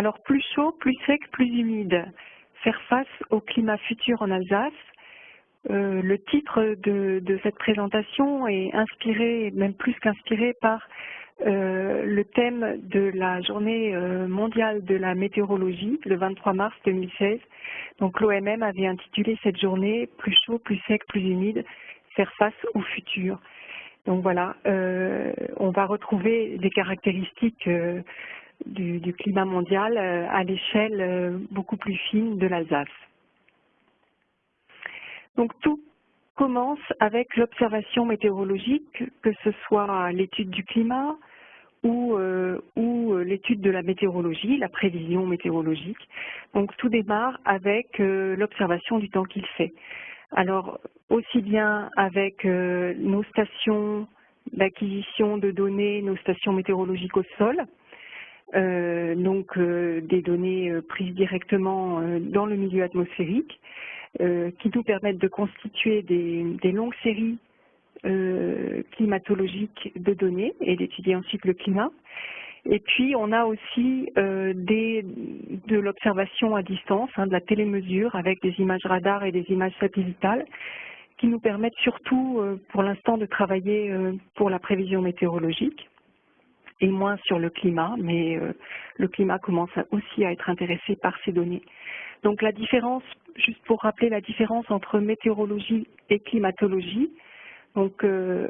Alors plus chaud, plus sec, plus humide. Faire face au climat futur en Alsace. Euh, le titre de, cette présentation est inspiré, même plus qu'inspiré, par euh, le thème de la journée euh, mondiale de la météorologie, le 23 mars 2016. Donc l'OMM avait intitulé cette journée « Plus chaud, plus sec, plus humide, faire face au futur ». Donc voilà, on va retrouver des caractéristiques du, climat mondial euh, à l'échelle euh, beaucoup plus fine de l'Alsace. Donc tout commence avec l'observation météorologique, que ce soit l'étude du climat ou, euh, l'étude de la météorologie, la prévision météorologique. Donc tout démarre avec l'observation du temps qu'il fait. Alors aussi bien avec nos stations d'acquisition de données, nos stations météorologiques au sol, donc euh, des données euh, prises directement dans le milieu atmosphérique, qui nous permettent de constituer des, longues séries climatologiques de données et d'étudier ensuite le climat. Et puis, on a aussi des, de l'observation à distance, hein, de la télémesure avec des images radar et des images satellitales qui nous permettent surtout, pour l'instant, de travailler pour la prévision météorologique et moins sur le climat, mais euh, le climat commence aussi à être intéressé par ces données. Donc la différence, juste pour rappeler la différence entre météorologie et climatologie, donc euh,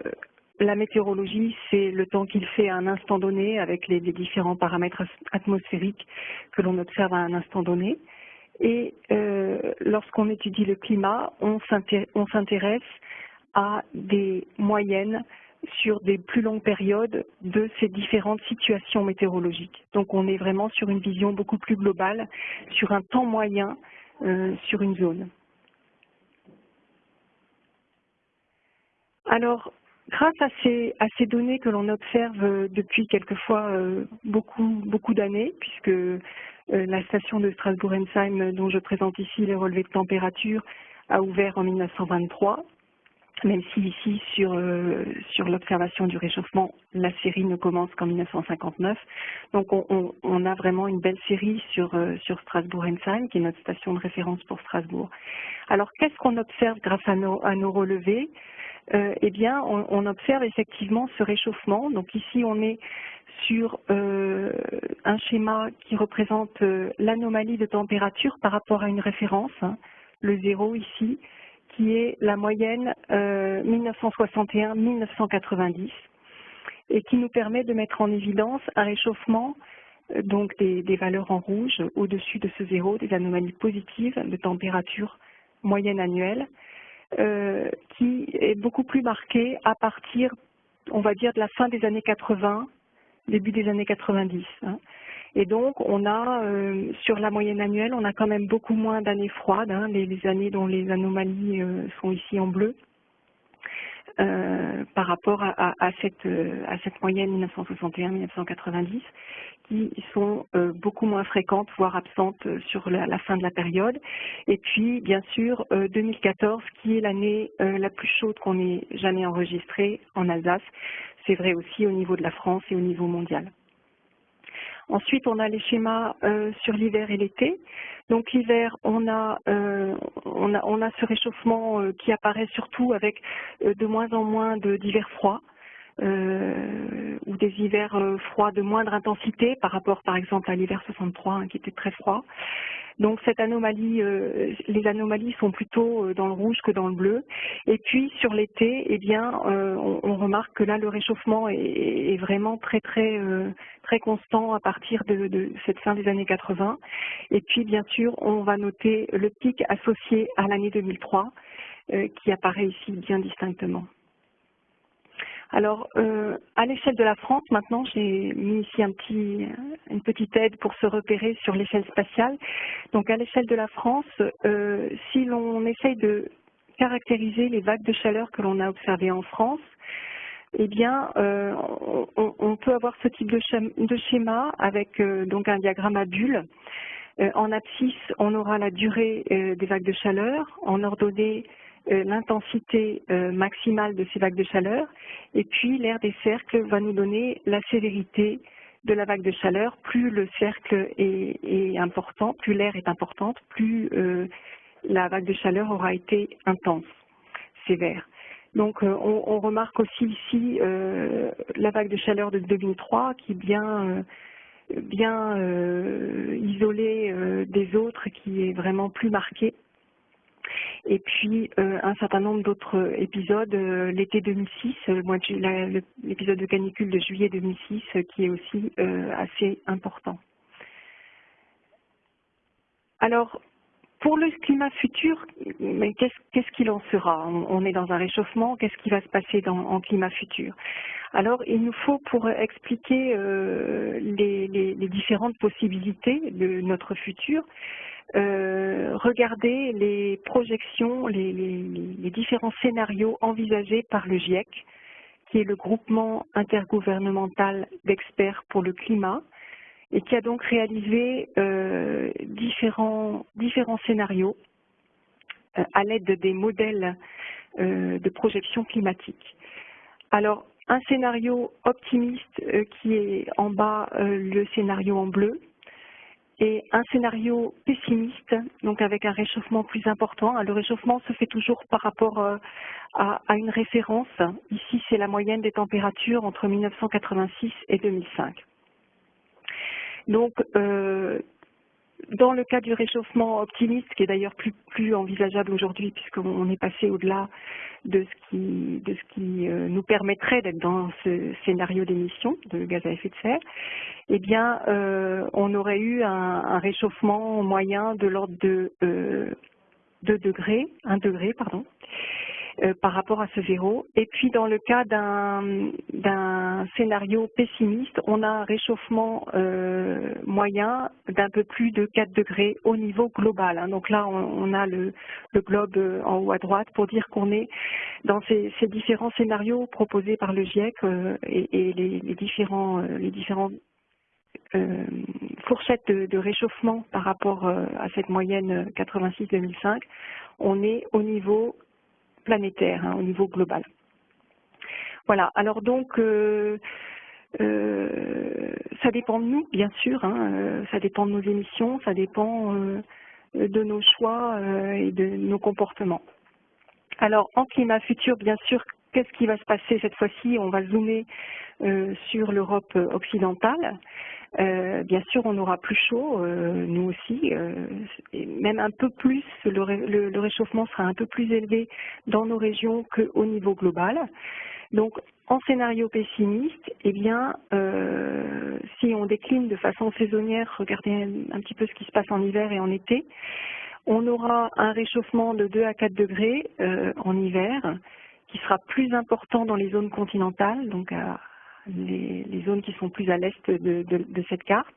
la météorologie, c'est le temps qu'il fait à un instant donné avec les, différents paramètres atmosphériques que l'on observe à un instant donné. Et euh, lorsqu'on étudie le climat, on s'intéresse à des moyennes sur des plus longues périodes de ces différentes situations météorologiques. Donc on est vraiment sur une vision beaucoup plus globale, sur un temps moyen euh, sur une zone. Alors, grâce à ces, données que l'on observe euh, depuis quelquefois euh, beaucoup, beaucoup d'années, puisque la station de Strasbourg-Ensheim, dont je présente ici les relevés de température, a ouvert en 1923, même si ici, sur, euh, sur l'observation du réchauffement, la série ne commence qu'en 1959. Donc on, on, a vraiment une belle série sur, euh, sur Strasbourg-Ensheim, qui est notre station de référence pour Strasbourg. Alors qu'est-ce qu'on observe grâce à nos, relevés? Euh, Eh bien, on, observe effectivement ce réchauffement. Donc ici, on est sur un schéma qui représente l'anomalie de température par rapport à une référence, hein, le zéro ici, qui est la moyenne 1961-1990 euh, et qui nous permet de mettre en évidence un réchauffement euh, donc des, valeurs en rouge au-dessus de ce zéro, des anomalies positives de température moyenne annuelle, euh, qui est beaucoup plus marqué à partir, on va dire, de la fin des années 80, début des années 90. Et donc, on a, euh, sur la moyenne annuelle, on a quand même beaucoup moins d'années froides, hein, les, années dont les anomalies euh, sont ici en bleu, euh, par rapport à, cette, à cette moyenne 1961-1990, qui sont beaucoup moins fréquentes, voire absentes sur la, la, fin de la période. Et puis, bien sûr, 2014, qui est l'année la plus chaude qu'on ait jamais enregistrée en Alsace. C'est vrai aussi au niveau de la France et au niveau mondial. Ensuite, on a les schémas euh, sur l'hiver et l'été. Donc l'hiver, on, a, euh, on, a, on a ce réchauffement euh, qui apparaît surtout avec de moins en moins d'hivers froids. ou des hivers froids de moindre intensité par rapport par exemple à l'hiver 63 hein, qui était très froid. Donc cette anomalie, euh, les anomalies sont plutôt euh, dans le rouge que dans le bleu. Et puis sur l'été, eh bien, euh, on, remarque que là le réchauffement est, vraiment très très très constant à partir de, de, cette fin des années 80. Et puis bien sûr, on va noter le pic associé à l'année 2003 qui apparaît ici bien distinctement. Alors, euh, à l'échelle de la France, maintenant, j'ai mis ici un petit, une petite aide pour se repérer sur l'échelle spatiale. Donc, à l'échelle de la France, euh, si l'on essaye de caractériser les vagues de chaleur que l'on a observées en France, eh bien, euh, on, peut avoir ce type de schéma, avec donc un diagramme à bulles. en abscisse, on aura la durée des vagues de chaleur. En ordonnée, euh, l'intensité euh, maximale de ces vagues de chaleur. Et puis l'air des cercles va nous donner la sévérité de la vague de chaleur, plus le cercle est, important, plus l'air est importante, plus euh, la vague de chaleur aura été intense, sévère. Donc euh, on, remarque aussi ici euh, la vague de chaleur de 2003 qui est bien, bien isolée des autres, qui est vraiment plus marquée et puis euh, un certain nombre d'autres épisodes, euh, l'été 2006, l'épisode de canicule de juillet 2006 euh, qui est aussi assez important. Alors, pour le climat futur, qu'est-ce qu'il en sera on, est dans un réchauffement, qu'est-ce qui va se passer en climat futur? Alors, il nous faut, pour expliquer les, les, différentes possibilités de notre futur, euh, regarder les projections, les, différents scénarios envisagés par le GIEC, qui est le groupement intergouvernemental d'experts pour le climat, et qui a donc réalisé euh, différents, scénarios euh, à l'aide des modèles de projection climatique. Alors, un scénario optimiste qui est en bas, le scénario en bleu, et un scénario pessimiste, donc avec un réchauffement plus important. Le réchauffement se fait toujours par rapport euh, à, une référence. Ici, c'est la moyenne des températures entre 1986 et 2005. Donc, euh, dans le cas du réchauffement optimiste, qui est d'ailleurs plus, envisageable aujourd'hui puisqu'on est passé au-delà de ce qui, de ce qui euh, nous permettrait d'être dans ce scénario d'émission de gaz à effet de serre, eh bien, euh, on aurait eu un, réchauffement moyen de l'ordre de euh, 2 degrés, 1 degré, pardon, euh, par rapport à ce zéro. Et puis dans le cas d'un scénario pessimiste, on a un réchauffement euh, moyen d'un peu plus de 4 degrés au niveau global. Hein. Donc là, on, a le, globe euh, en haut à droite pour dire qu'on est dans ces, différents scénarios proposés par le GIEC et, les, différents, les différents fourchettes de, de, réchauffement par rapport à cette moyenne 86-2005, on est au niveau planétaire, hein, au niveau global. Voilà, alors donc, euh, euh, ça dépend de nous, bien sûr, hein, euh, ça dépend de nos émissions, ça dépend de nos choix et de nos comportements. Alors, en climat futur, bien sûr, qu'est-ce qui va se passer cette fois-ci? On va zoomer sur l'Europe occidentale. Euh, bien sûr, on aura plus chaud, euh, nous aussi, euh, même un peu plus, le, réchauffement sera un peu plus élevé dans nos régions qu'au niveau global. Donc, en scénario pessimiste, eh bien, si on décline de façon saisonnière, regardez un, petit peu ce qui se passe en hiver et en été, on aura un réchauffement de 2 à 4 degrés en hiver, qui sera plus important dans les zones continentales, donc à, les, zones qui sont plus à l'est de, cette carte.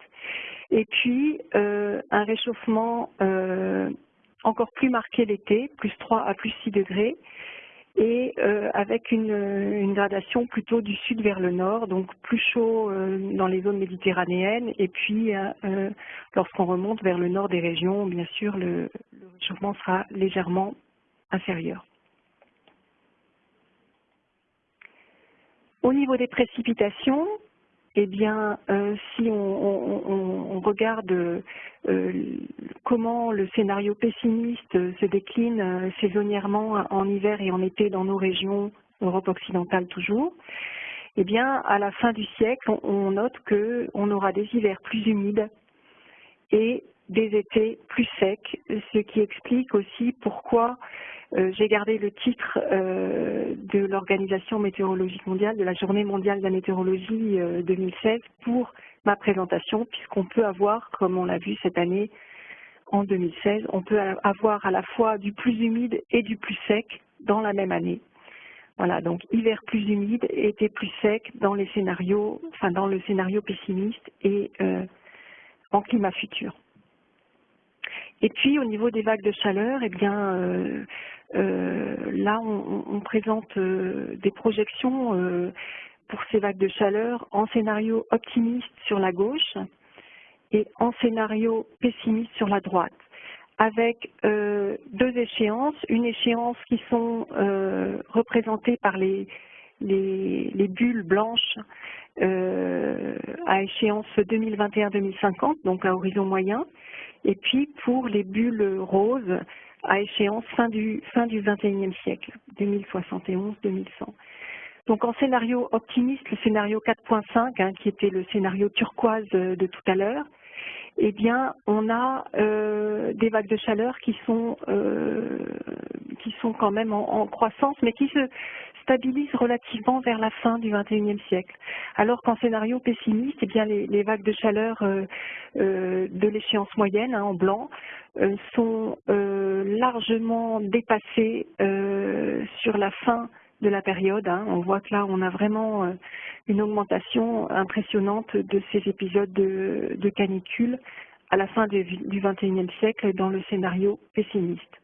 Et puis, euh, un réchauffement euh, encore plus marqué l'été, plus 3 à plus 6 degrés, et euh, avec une, gradation plutôt du sud vers le nord, donc plus chaud dans les zones méditerranéennes, et puis lorsqu'on remonte vers le nord des régions, bien sûr, le réchauffement sera légèrement inférieur. Au niveau des précipitations, eh bien, euh, si on, regarde euh, comment le scénario pessimiste se décline euh, saisonnièrement en hiver et en été dans nos régions, Europe occidentale toujours, eh bien, à la fin du siècle, on, note qu'on aura des hivers plus humides et des étés plus secs, ce qui explique aussi pourquoi j'ai gardé le titre euh, de l'Organisation météorologique mondiale, de la Journée mondiale de la météorologie 2016 euh, pour ma présentation, puisqu'on peut avoir, comme on l'a vu cette année en 2016, on peut avoir à la fois du plus humide et du plus sec dans la même année. Voilà, donc hiver plus humide, été plus sec dans les scénarios, enfin dans le scénario pessimiste et en climat futur. Et puis au niveau des vagues de chaleur, eh bien euh, euh, là on, présente euh, des projections pour ces vagues de chaleur en scénario optimiste sur la gauche et en scénario pessimiste sur la droite, avec deux échéances, une échéance qui sont représentées par les, les, les bulles blanches à échéance 2021-2050, donc à horizon moyen, et puis pour les bulles roses à échéance fin du, fin du 21e siècle, 2071-2100. Donc en scénario optimiste, le scénario 4.5, hein, qui était le scénario turquoise de tout à l'heure, eh bien, on a euh, des vagues de chaleur qui sont, euh, qui sont quand même en, croissance, mais qui se stabilisent relativement vers la fin du XXIe siècle. Alors qu'en scénario pessimiste, eh bien, les, vagues de chaleur euh, de l'échéance moyenne, hein, en blanc, sont largement dépassées sur la fin de la période. Hein. On voit que là, on a vraiment euh, une augmentation impressionnante de ces épisodes de, canicule à la fin du XXIe siècle dans le scénario pessimiste.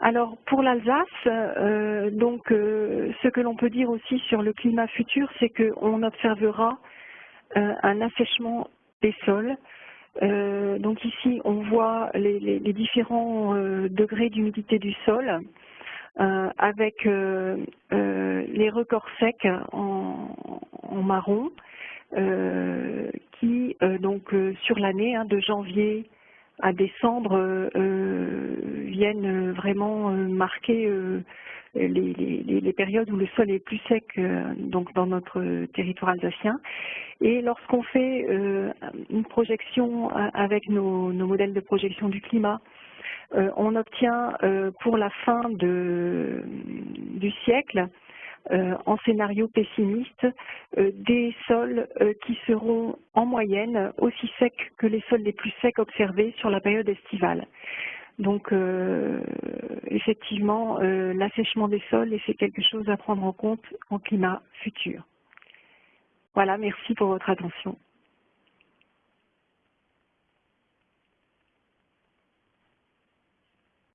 Alors pour l'Alsace, euh, donc euh, ce que l'on peut dire aussi sur le climat futur, c'est qu'on observera un assèchement des sols. donc ici, on voit les différents degrés d'humidité du sol. Euh, avec euh, euh, les records secs en, marron, qui donc sur l'année hein, de janvier à décembre viennent vraiment marquer les, périodes où le sol est plus sec donc dans notre territoire alsacien. Et lorsqu'on fait une projection avec nos, modèles de projection du climat euh, on obtient euh, pour la fin du siècle, euh, en scénario pessimiste, des sols qui seront en moyenne aussi secs que les sols les plus secs observés sur la période estivale. Donc effectivement, l'assèchement des sols c'est quelque chose à prendre en compte en climat futur. Voilà, merci pour votre attention.